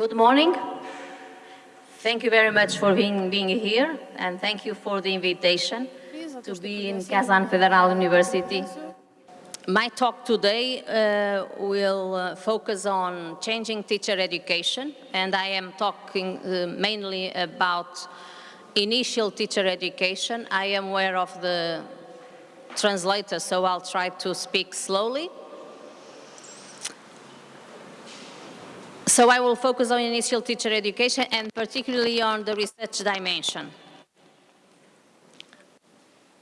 Good morning. Thank you very much for being, being here, and thank you for the invitation to be in Kazan Federal University. My talk today uh, will uh, focus on changing teacher education, and I am talking uh, mainly about initial teacher education. I am aware of the translator, so I'll try to speak slowly. So I will focus on initial teacher education and particularly on the research dimension.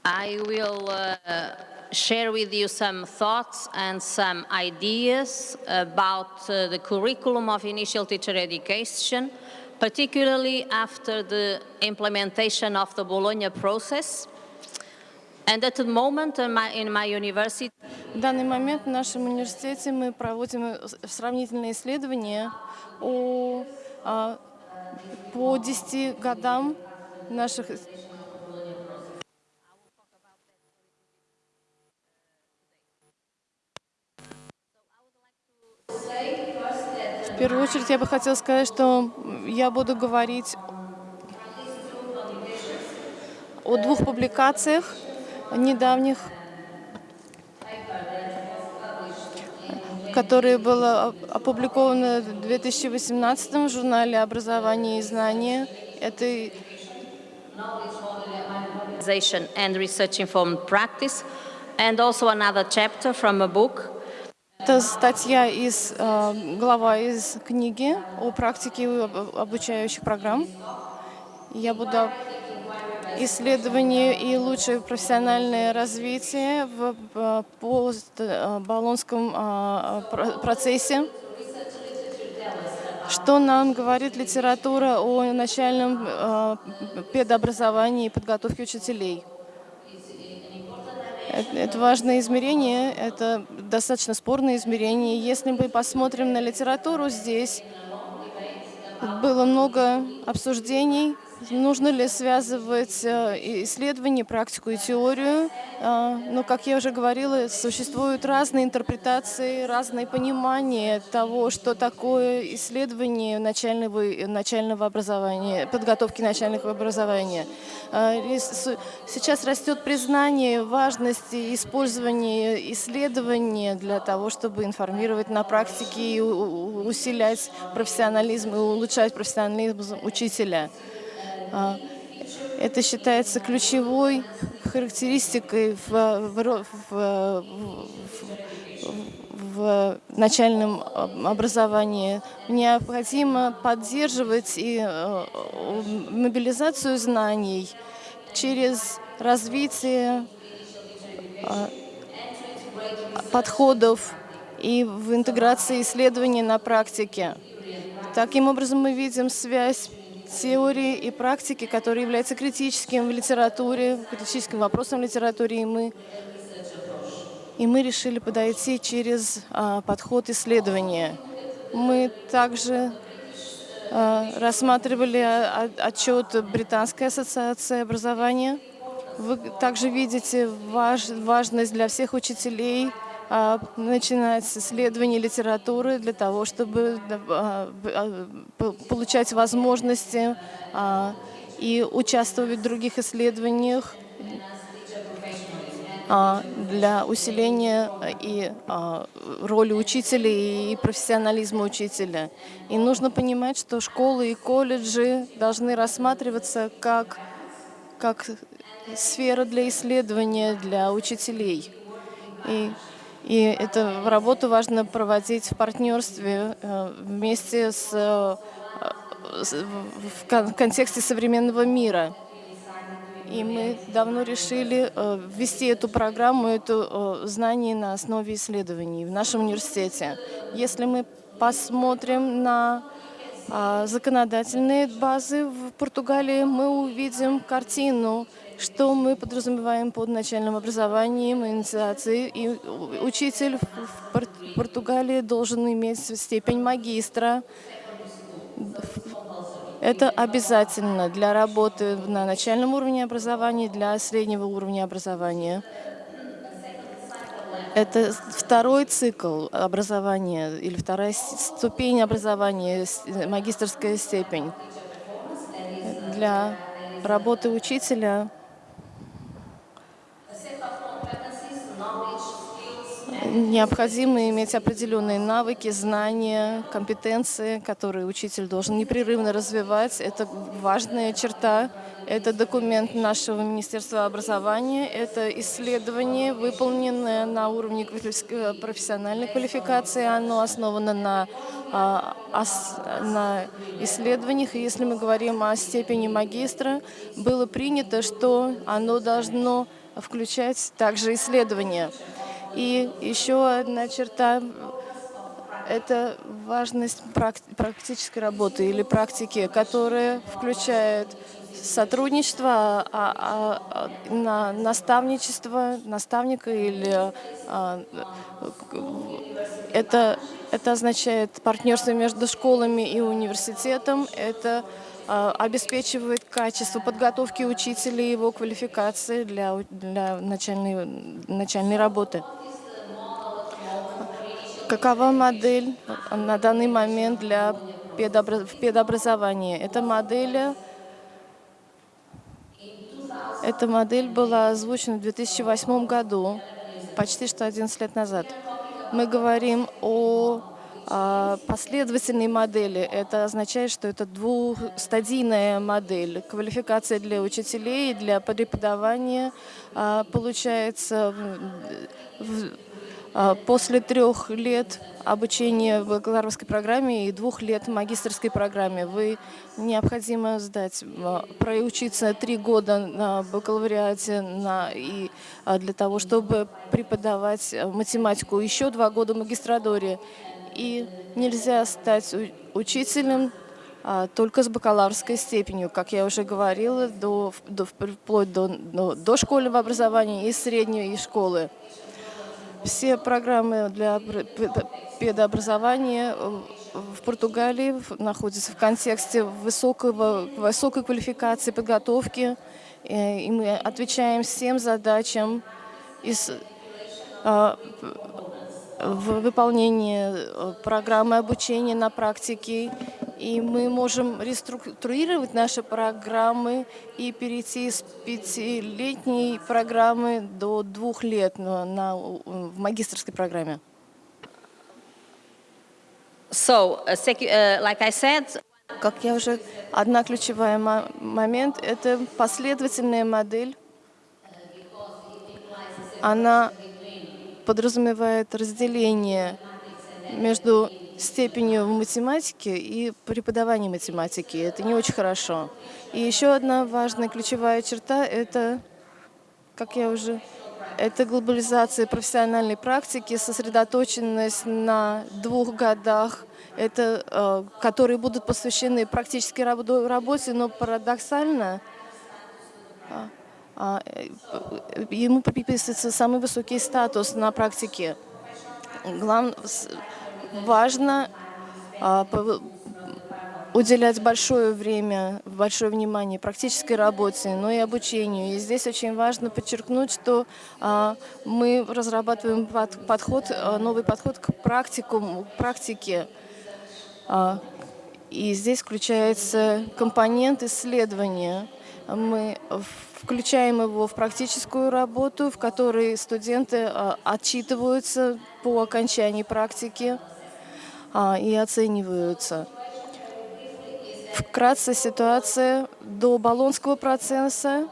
I will uh, share with you some thoughts and some ideas about uh, the curriculum of initial teacher education, particularly after the implementation of the Bologna process. And at the moment in my, in my university, В данный момент в нашем университете мы проводим сравнительные исследования о, а, по 10 годам наших В первую очередь я бы хотела сказать, что я буду говорить о двух публикациях недавних, которые было опубликованы в 2018 в журнале «Образование и знания». Это and research informed practice, and also another chapter from a book Это статья из, э, глава из книги о практике обучающих программ. Я буду исследование и лучшее профессиональное развитие в постбаллонском процессе. Что нам говорит литература о начальном педобразовании и подготовке учителей? Это важное измерение, это достаточно спорное измерение. Если мы посмотрим на литературу здесь, было много обсуждений Нужно ли связывать э, исследование, практику и теорию? А, Но, ну, как я уже говорила, существуют разные интерпретации, разные понимания того, что такое исследование начального, начального образования, подготовки начального образования. А, сейчас растет признание важности использования исследования для того, чтобы информировать на практике и усилять профессионализм и улучшать профессионализм учителя. А, это считается ключевой характеристикой в, в, в, в начальном образовании. Необходимо поддерживать и э, мобилизацию знаний через развитие а, подходов и в интеграции исследований на практике. Таким образом, мы видим связь теории и практики, которые являются критическим в литературе, критическим вопросом в литературе, и мы, и мы решили подойти через а, подход исследования. Мы также а, рассматривали а, отчет Британской ассоциации образования. Вы также видите важ, важность для всех учителей – а, начинать с исследования литературы для того, чтобы а, а, получать возможности и участвовать в других исследованиях для усиления и роли учителя и профессионализма учителя. И нужно понимать, что школы и колледжи должны рассматриваться как, как сфера для исследования для учителей. И и эту работу важно проводить в партнерстве э, вместе с, э, в контексте современного мира. И мы давно решили э, ввести эту программу, это знание на основе исследований в нашем университете. Если мы посмотрим на законодательные базы в Португалии, мы увидим картину что мы подразумеваем под начальным образованием, инициацией. И учитель в Португалии должен иметь степень магистра. Это обязательно для работы на начальном уровне образования, для среднего уровня образования. Это второй цикл образования или вторая ступень образования, магистрская степень. Для работы учителя необходимо иметь определенные навыки, знания, компетенции, которые учитель должен непрерывно развивать. Это важная черта. Это документ нашего Министерства образования. Это исследование, выполненное на уровне профессиональной квалификации. Оно основано на, а, на исследованиях. И если мы говорим о степени магистра, было принято, что оно должно включать также исследования. И еще одна черта – это важность практической работы или практики, которая включает сотрудничество, а, а, на наставничество, наставника или а, это, это означает партнерство между школами и университетом, это а, обеспечивает качество подготовки учителя и его квалификации для, для начальной, начальной работы. Какова модель на данный момент для педобразования? Эта модель, эта модель была озвучена в 2008 году, почти что 11 лет назад. Мы говорим о последовательной модели. Это означает, что это двухстадийная модель. Квалификация для учителей, для преподавания а, получается а, после трех лет обучения в бакалаврской программе и двух лет в магистрской программе вы необходимо сдать, а, проучиться три года на бакалавриате на, и а, для того, чтобы преподавать математику, еще два года в магистратуре. И нельзя стать учителем а, только с бакалаврской степенью, как я уже говорила, до, до, вплоть до, до, до школьного образования и средней и школы. Все программы для педообразования э, в Португалии находятся в контексте высокого, высокой квалификации, подготовки, э, и мы отвечаем всем задачам из, а, в выполнении э, программы обучения на практике и мы можем реструктурировать наши программы и перейти с пятилетней программы до двух лет на, на, в магистрской программе. So, uh, uh, like I said, как я уже, одна ключевая момент – это последовательная модель. Она подразумевает разделение между степенью в математике и преподавании математики. Это не очень хорошо. И еще одна важная ключевая черта – это, как я уже это глобализация профессиональной практики, сосредоточенность на двух годах, это, э, которые будут посвящены практической работе, но парадоксально а, а, э, ему приписывается самый высокий статус на практике. Глав важно а, уделять большое время, большое внимание практической работе, но и обучению. И здесь очень важно подчеркнуть, что а, мы разрабатываем подход, а, новый подход к практикуму, к практике. И здесь включается компонент исследования. Мы включаем его в практическую работу, в которой студенты отчитываются по окончании практики. А, и оцениваются. Вкратце ситуация до Болонского процесса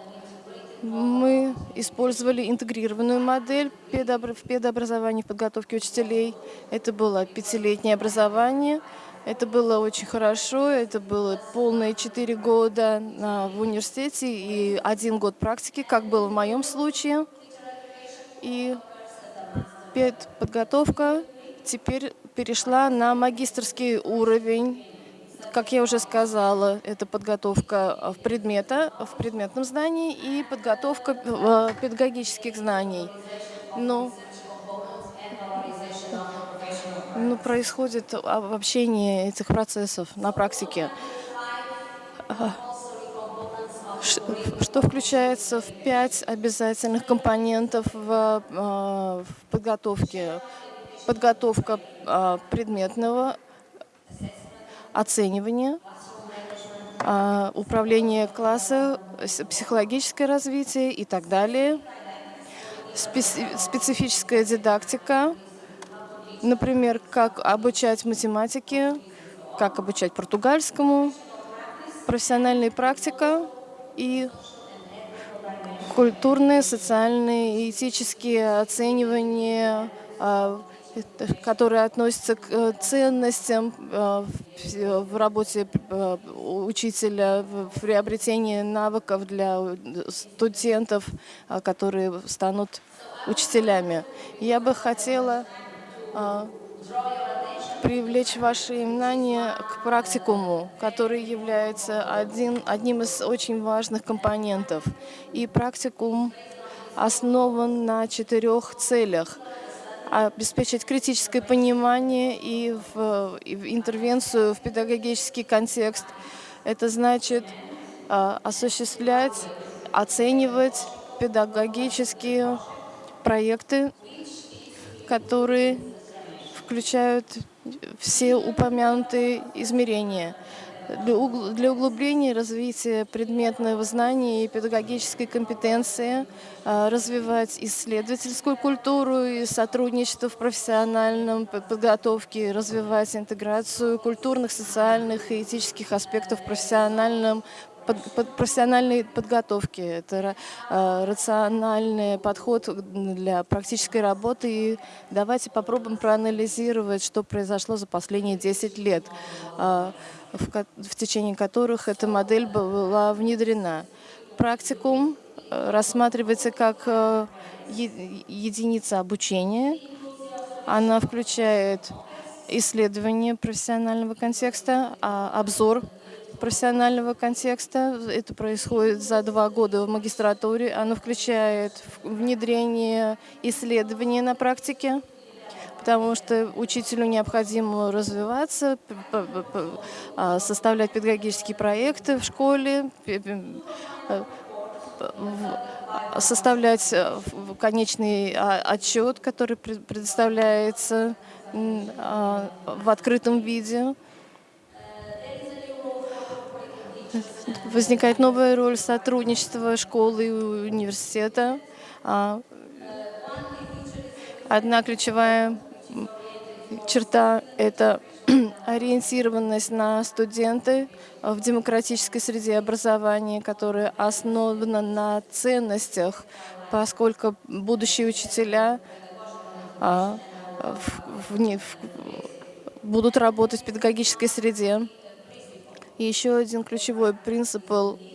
мы использовали интегрированную модель в педообразовании, в подготовке учителей. Это было пятилетнее образование. Это было очень хорошо. Это было полные четыре года в университете и один год практики, как было в моем случае. И педподготовка теперь перешла на магистрский уровень. Как я уже сказала, это подготовка в, предмета, в предметном знании и подготовка э, педагогических знаний. Но, но происходит обобщение этих процессов на практике. Что включается в пять обязательных компонентов в, э, в подготовке? Подготовка э, предметного оценивания, а, управление класса, психологическое развитие и так далее. Специ- Специфическая дидактика, например, как обучать математике, как обучать португальскому, профессиональная практика и культурные, социальные этические оценивания, а, которые относятся к э, ценностям э, в работе э, учителя, в приобретении навыков для студентов, которые станут учителями. Я бы хотела привлечь ваше внимание к практикуму, который является один, одним из очень важных компонентов. И практикум основан на четырех целях. Обеспечить критическое понимание и в, и в интервенцию в педагогический контекст. Это значит а, осуществлять, оценивать педагогические проекты, которые включают все упомянутые измерения. Для угл- для углубления развития предметного знания и педагогической компетенции а, развивать исследовательскую культуру и сотрудничество в профессиональном подготовке, развивать интеграцию культурных, социальных и этических аспектов в профессиональном под- под- профессиональной подготовки. Это а, рациональный подход для практической работы. И давайте попробуем проанализировать, что произошло за последние 10 лет, а, в, в течение которых эта модель была внедрена. Практикум э, рассматривается как э, единица обучения. Она включает исследование профессионального контекста, а, обзор профессионального контекста. Это происходит за два года в магистратуре. Оно включает внедрение исследований на практике, потому что учителю необходимо развиваться, а, составлять педагогические проекты в школе, э, составлять э, конечный а, отчет, который пред- предоставляется а, в открытом виде. Возникает новая роль сотрудничества школы и университета. Одна ключевая черта – это ориентированность на студенты в демократической среде образования, которая основана на ценностях, поскольку будущие учителя а, в- в в- будут работать в педагогической среде. И еще один ключевой принцип,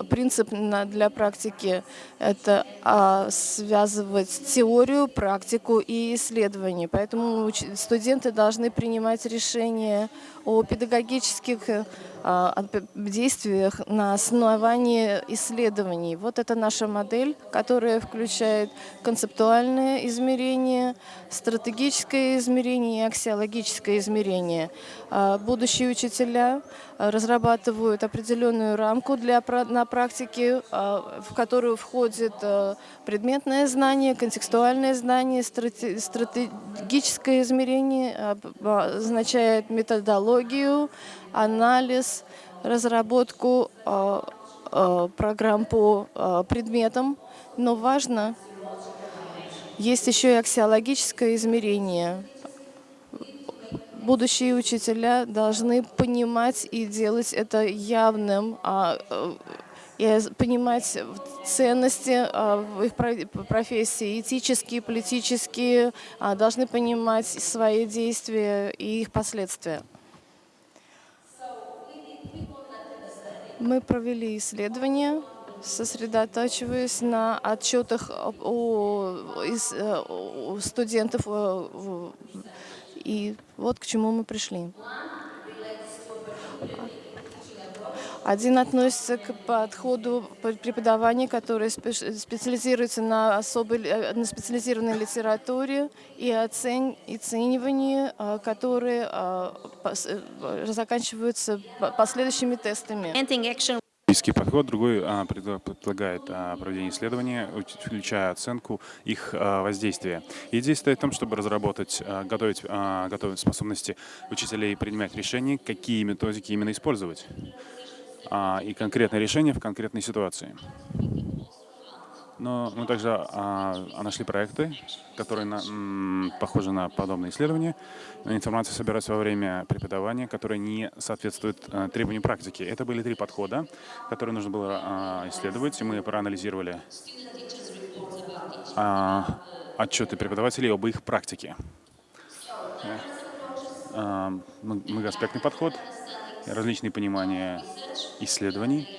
принцип для практики – это а, связывать теорию, практику и исследования. Поэтому студенты должны принимать решения о педагогических а, действиях на основании исследований. Вот это наша модель, которая включает концептуальное измерение, стратегическое измерение и аксиологическое измерение. А, Будущие учителя а, разрабатывают определенную рамку для, на практике, в которую входит предметное знание, контекстуальное знание, страте- стратегическое измерение, означает методологию, анализ, разработку а, а, программ по а, предметам. Но важно, есть еще и аксиологическое измерение. Будущие учителя должны понимать и делать это явным, а, э, и понимать ценности в их про- профессии, этические, политические, должны понимать свои действия и их последствия. Мы провели исследование, сосредотачиваясь на отчетах из, э, у студентов. э, И вот к чему мы пришли. Один относится к подходу преподавания, который специализируется на особой, э, на специализированной литературе и оцен- и оценивании, а, которые а, э, заканчиваются по- последующими тестами. Списке подход, другой а, предлагает а, проведение исследования, включая оценку их а, воздействия. Идея стоит в том, чтобы разработать, готовить, готовить способности учителей принимать решения, какие методики именно использовать, и конкретное решение в конкретной ситуации. Но мы также а, а, нашли проекты, которые на, м, похожи на подобные исследования. Информация собирается во время преподавания, которая не соответствует а, требованиям практики. Это были три подхода, которые нужно было а, исследовать. Мы проанализировали а, отчеты преподавателей об их практике. А, многоаспектный подход, различные понимания исследований —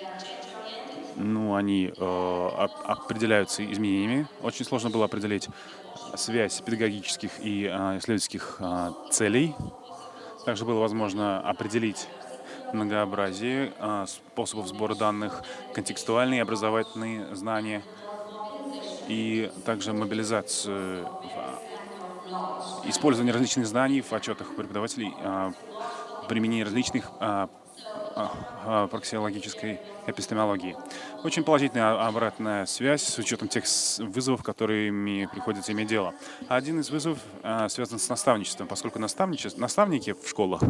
ну, они э, определяются изменениями. Очень сложно было определить связь педагогических и э, исследовательских э, целей. Также было возможно определить многообразие э, способов сбора данных, контекстуальные и образовательные знания, и также мобилизацию, использование различных знаний в отчетах преподавателей, э, применение различных э, проксиологической эпистемологии. Очень положительная обратная связь с учетом тех вызовов, которыми приходится иметь дело. Один из вызовов а, связан с наставничеством, поскольку наставники в школах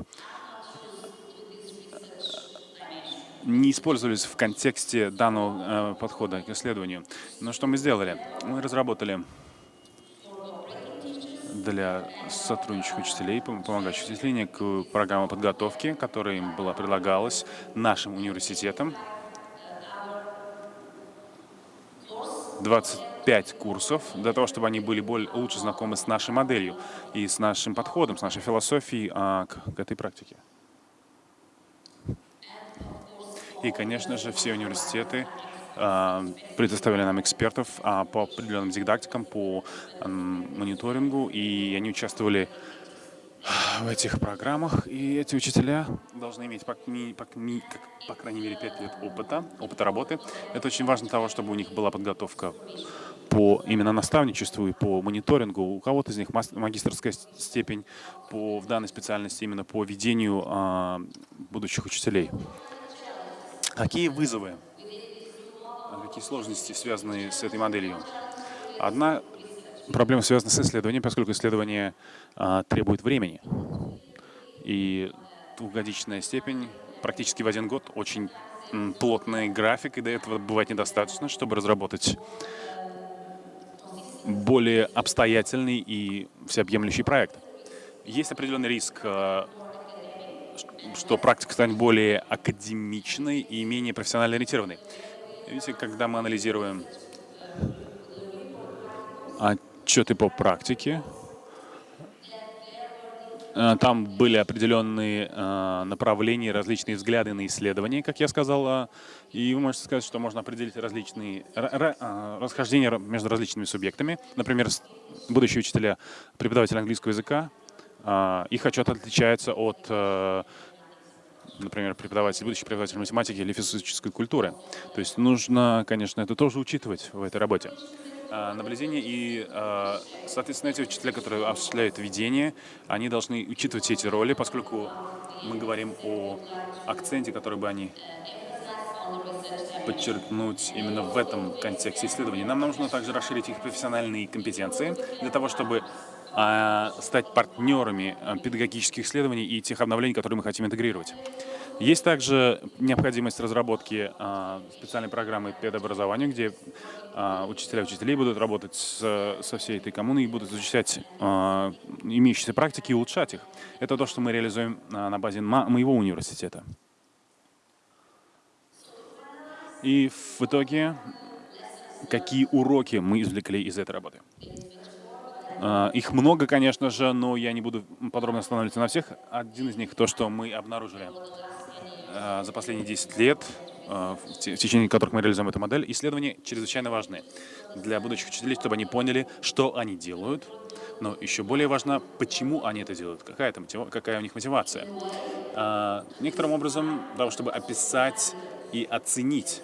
не использовались в контексте данного э, подхода к исследованию. Но что мы сделали? Мы разработали для сотрудничающих учителей, помогающих учителей, к программе подготовки, которая им была предлагалась нашим университетом. 25 курсов для того, чтобы они были более, лучше знакомы с нашей моделью и с нашим подходом, с нашей философией а, к, к этой практике. И, конечно же, все университеты предоставили нам экспертов а, по определенным дидактикам, по мониторингу, и они участвовали в этих программах, и эти учителя должны иметь, по, по, по крайней мере, 5 лет опыта, опыта работы. Это очень важно того, чтобы у них была подготовка по именно наставничеству и по мониторингу. У кого-то из них магистрская степень по, в данной специальности именно по ведению а, будущих учителей. Какие вызовы, какие сложности связаны с этой моделью? Одна Проблема связана с исследованием, поскольку исследование а, требует времени. И двухгодичная степень практически в один год очень плотный график, и до этого бывает недостаточно, чтобы разработать более обстоятельный и всеобъемлющий проект. Есть определенный риск, а, что практика станет более академичной и менее профессионально ориентированной. Видите, когда мы анализируем отчеты по практике. Э, там были определенные э, направления, различные взгляды на исследования, как я сказал. И вы можете сказать, что можно определить различные э, расхождения между различными субъектами. Например, будущие учителя, преподаватели английского языка, их отчет отличается от например, преподаватель, будущий преподаватель математики или физической культуры. То есть нужно, конечно, это тоже учитывать в этой работе. А, наблюдение и, а, соответственно, эти учителя, которые осуществляют ведение, они должны учитывать эти роли, поскольку мы говорим о акценте, который бы они подчеркнуть именно в этом контексте исследований. Нам нужно также расширить их профессиональные компетенции для того, чтобы стать партнерами педагогических исследований и тех обновлений, которые мы хотим интегрировать. Есть также необходимость разработки э, специальной программы педобразования, где учителя учителей будут работать со всей этой коммуной и будут изучать имеющиеся практики и улучшать их. Это то, что мы реализуем на базе моего университета. И в итоге, какие уроки мы извлекли из этой работы? Их много, конечно же, но я не буду подробно останавливаться на всех. Один из них — то, что мы обнаружили Э, за последние 10 лет, э, в течение которых мы реализуем эту модель, исследования чрезвычайно важны для будущих учителей, чтобы они поняли, что они делают, но еще более важно, почему они это делают, какая, это мотива, какая у них мотивация. Э, некоторым образом, для того, чтобы описать и оценить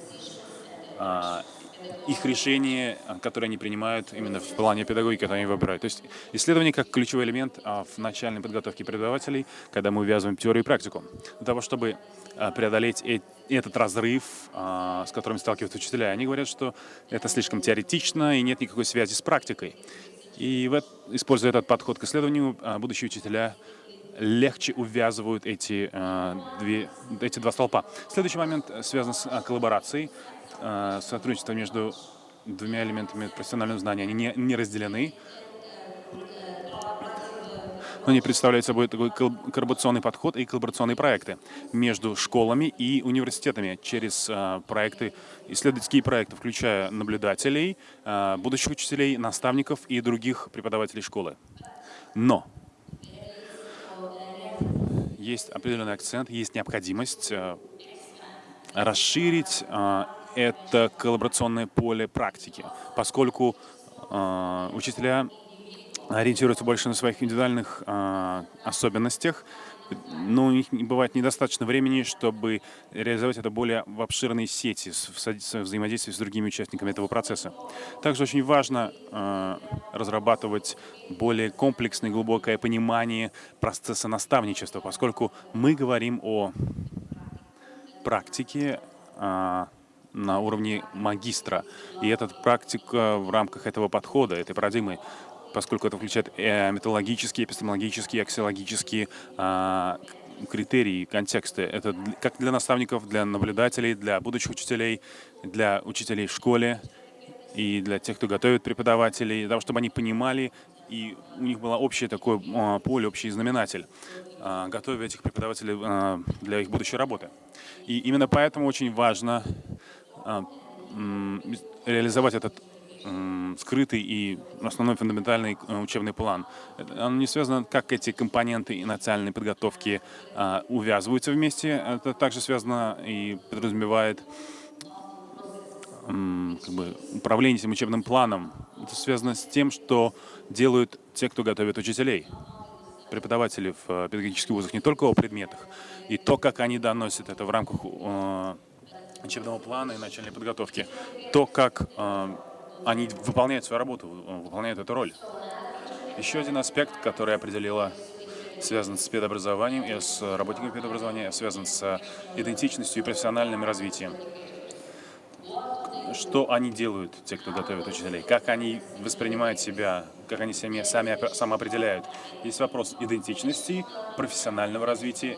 их решения, а, которые они принимают именно в плане педагогики, которые они выбирают. То есть исследование как ключевой элемент а, в начальной подготовке преподавателей, когда мы увязываем теорию и практику. Для того, чтобы а, преодолеть этот разрыв, с которым сталкиваются учителя. Они говорят, что это слишком теоретично и нет никакой связи с практикой. И используя этот подход к исследованию, будущие учителя легче увязывают эти, две, эти два столпа. Следующий момент связан с коллаборацией. Э, сотрудничество между двумя элементами профессионального знания, они не, не разделены, но они представляют собой такой коллаборационный подход и коллаборационные проекты между школами и университетами через э, проекты, исследовательские проекты, включая наблюдателей, э, будущих учителей, наставников и других преподавателей школы. Но есть определенный акцент, есть необходимость э, расширить э, это коллаборационное поле практики, поскольку э, учителя ориентируются больше на своих индивидуальных особенностях, но у них бывает недостаточно времени, чтобы реализовать это более в обширной сети, в, взаимодействии с другими участниками этого процесса. Также очень важно э, разрабатывать более комплексное, глубокое понимание процесса наставничества, поскольку мы говорим о практике, э, на уровне магистра. И эта практика в рамках этого подхода, этой парадигмы, поскольку это включает э, методологические, эпистемологические, аксиологические э, критерии, контексты. Это как для наставников, для наблюдателей, для будущих учителей, для учителей в школе и для тех, кто готовит преподавателей, для того, чтобы они понимали, и у них было общее такое э, поле, общий знаменатель, э, готовя этих преподавателей для их будущей работы. И именно поэтому очень важно а, реализовать этот скрытый и основной фундаментальный э, учебный план. Оно не связано, как эти компоненты инициальной подготовки а, увязываются вместе. Это также связано и подразумевает как бы, управление этим учебным планом. Это связано с тем, что делают те, кто готовит учителей преподаватели в э, педагогических вузах не только о предметах, и то, как они доносят это в рамках э, учебного плана и начальной подготовки, то, как э, они выполняют свою работу, выполняют эту роль. Еще один аспект, который определила, связан с педобразованием и с работниками педобразования, связан с идентичностью и профессиональным развитием. Что они делают, те, кто готовит учителей? Как они воспринимают себя? Как они сами, сами самоопределяют? Есть вопрос идентичности, профессионального развития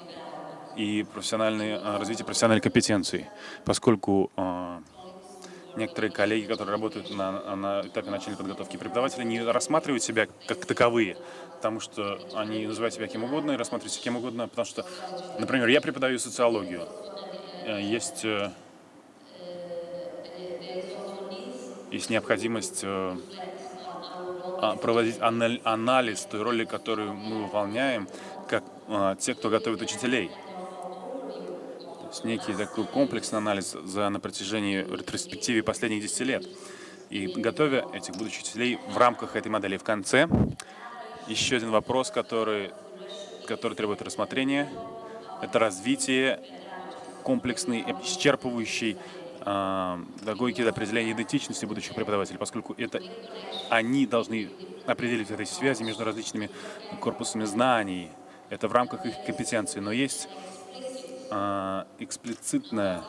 и профессиональное, а, развитие профессиональной компетенции, поскольку э, некоторые коллеги, которые работают на, на этапе начальной подготовки преподавателя, не рассматривают себя как таковые, потому что они называют себя кем угодно и рассматривают себя кем угодно, потому что, например, я преподаю социологию, э, есть, э, есть необходимость э, а, проводить анализ той роли, которую мы выполняем, как те, кто готовит учителей есть некий такой комплексный анализ за, на протяжении ретроспективы последних 10 лет. И готовя этих будущих учителей в рамках этой модели в конце, еще один вопрос, который, который требует рассмотрения, это развитие комплексной, исчерпывающей э, для определения идентичности будущих преподавателей, поскольку это они должны определить этой связи между различными корпусами знаний. Это в рамках их компетенции. Но есть э, эксплицитное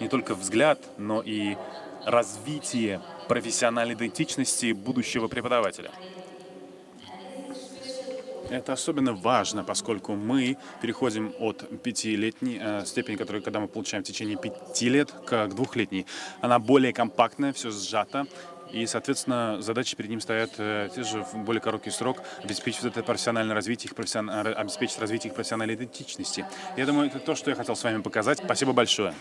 не только взгляд, но и развитие профессиональной идентичности будущего преподавателя. Это особенно важно, поскольку мы переходим от пятилетней э, степени, которую, когда мы получаем в течение пяти лет, к двухлетней. Она более компактная, все сжато, и, соответственно, задачи перед ним стоят э, те же в более короткий срок, обеспечить это профессиональное развитие, их профессион... обеспечить развитие их профессиональной идентичности. Я думаю, это то, что я хотел с вами показать. Спасибо большое.